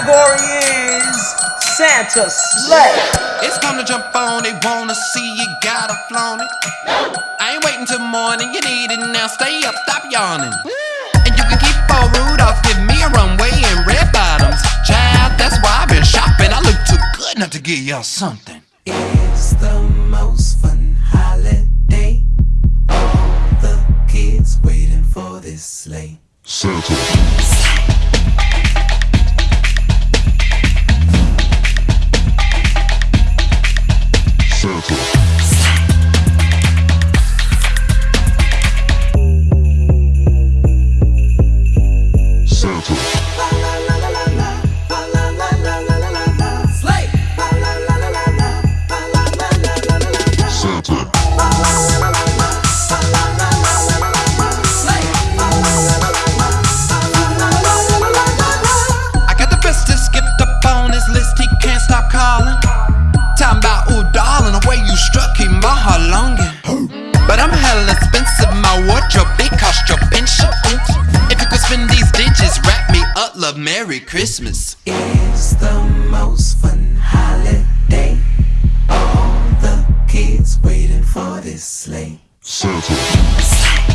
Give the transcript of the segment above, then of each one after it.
category is Santa Slay. It's time to jump on it, wanna see you, gotta flaunt it. I ain't waiting till morning, you need it now, stay up, stop yawning. And you can keep on Rudolph, give me a runway in red bottoms. Child, that's why I've been shopping, I look too good not to give y'all something. It's the most fun holiday. All the kids waiting for this sleigh. Santa. Santa. My wardrobe, it cost your pension. If you could spend these digits, wrap me up, love, Merry Christmas. It's the most fun holiday. All the kids waiting for this sleigh. Santa. Santa.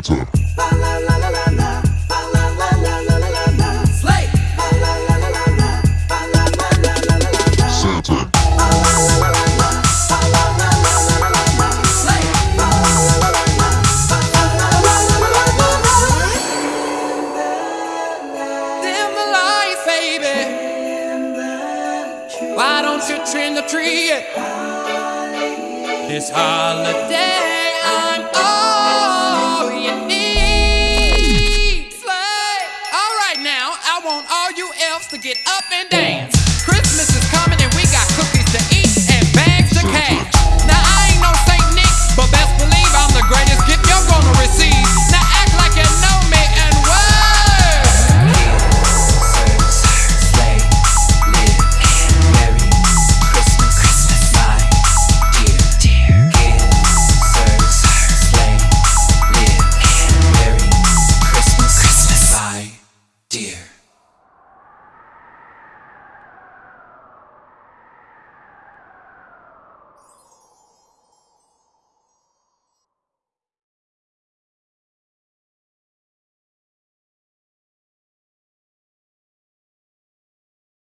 Baby. Why don't you trim the tree? This holiday, themselves to get up and dance. Christmas